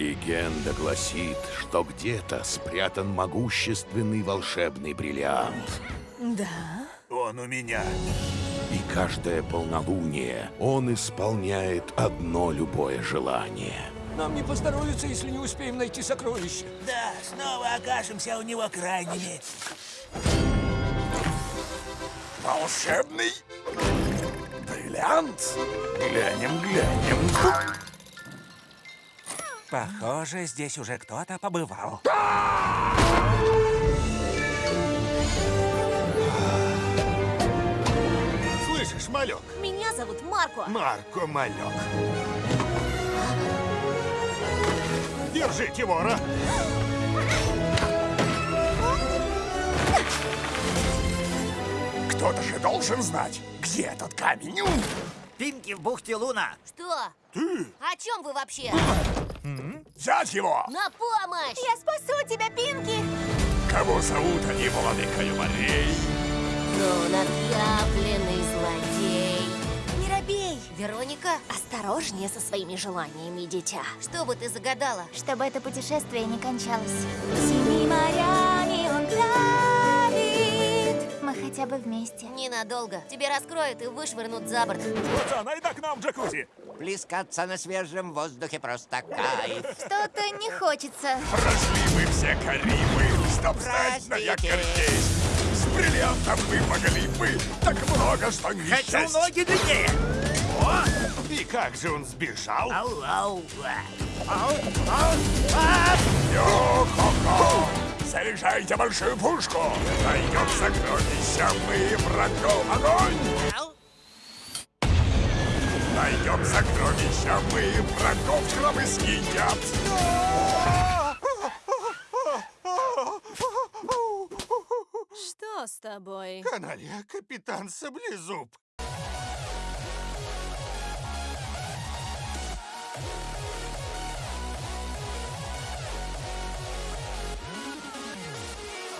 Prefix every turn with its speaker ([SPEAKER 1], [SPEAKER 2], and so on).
[SPEAKER 1] Легенда гласит, что где-то спрятан могущественный волшебный бриллиант.
[SPEAKER 2] Да?
[SPEAKER 3] Он у меня.
[SPEAKER 1] И каждое полнолуние он исполняет одно любое желание.
[SPEAKER 4] Нам не поздоровится, если не успеем найти сокровище.
[SPEAKER 3] Да, снова окажемся у него крайними. Волшебный бриллиант. Глянем, глянем. Похоже, здесь уже кто-то побывал. Слышишь, малек?
[SPEAKER 2] Меня зовут Марко.
[SPEAKER 3] Марко Малек. Держите вора. Кто-то же должен знать, где этот камень.
[SPEAKER 5] В бухте Луна.
[SPEAKER 2] Что? Ты? О чем вы вообще?
[SPEAKER 3] Взять его!
[SPEAKER 2] На помощь! Я спасу тебя, Пинки!
[SPEAKER 3] Кого зовут они, владыкою морей?
[SPEAKER 2] Ну, отъявленный злодей.
[SPEAKER 6] Не робей,
[SPEAKER 2] Вероника, осторожнее со своими желаниями, дитя. Что бы ты загадала?
[SPEAKER 6] чтобы это путешествие не кончалось. Бы вместе.
[SPEAKER 2] Ненадолго. Тебе раскроют и вышвырнут за борт.
[SPEAKER 3] Вот она, иди к нам в джакузи.
[SPEAKER 5] Плескаться на свежем воздухе просто кайф.
[SPEAKER 6] Что-то не хочется.
[SPEAKER 3] Прошли мы все Карибы, чтоб стать на якорь здесь. С бриллиантом мы могли бы так много, что не
[SPEAKER 5] Хочу ноги длиннее. О!
[SPEAKER 3] И как же он сбежал?
[SPEAKER 5] Ау, ау.
[SPEAKER 3] Йо-хо-хо! Заряжайте большую пушку! Найдем сокровища, мы врагов огонь! Найдем сокровища, мы врагов гробы съедят!
[SPEAKER 2] Что с тобой?
[SPEAKER 3] Каналья, капитан Саблезуб.